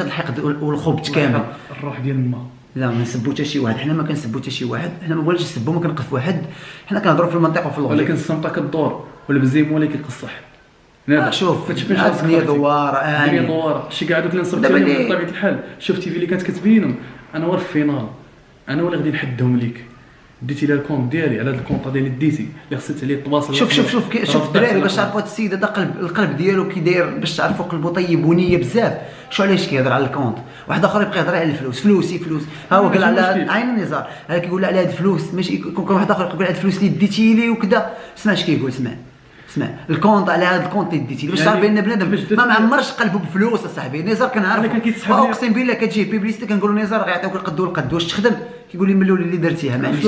هذا الحقد والخبث كامل؟ الروح ديال الماء. لا ما نسبوا حتى شي واحد. حنا ما كنسبوا حتى شي واحد. حنا ما بغيناش نسبوا ما كنقف واحد. حنا كنهضروا في المنطق وفي اللغة ولكن السمطه كدور والبزيم هو اللي كيقصح آه شوف الدنيا دوار الدنيا دوار. شي كاع دوك اللي نصبت عليهم بطبيعة الحال. شوف تيفي اللي كانت كتبينهم. أنا هو ال final أنا هو اللي غادي نحدهم ليك. ديتي لها ال compte ديالي على هذا ال compte ديالي ديتي اللي خصك عليه تواصل شوف شوف شوف شوف الدراري باش تعرفوا هذا السيد هذا قلب القلب ديالو كي داير باش تعرفوا قلبه طيب ونيه بزاف. شو علاش كيهضر على ال compte؟ واحد آخر يبقى يهضر على الفلوس. فلوسي فلوس. ها هو قال على عين النزار. هذا كيقول على هاد الفلوس ماشي يكون واحد آخر يقول على الفلوس اللي ديتي لي وكذا اسمع اش كيقول اسمع. اسمع. ال compte على هذا ال compte اللي ديتي باش تعرف بأن بنادم ما معمرش قلبه بفلوس أصاحبي. نزار كنعرف اقسم بالله كتجي publicité كنقول له نزار غيعطيوك القد والقد واش تخدم؟ كيقول لي من الأول اللي درتيها. ما عنديش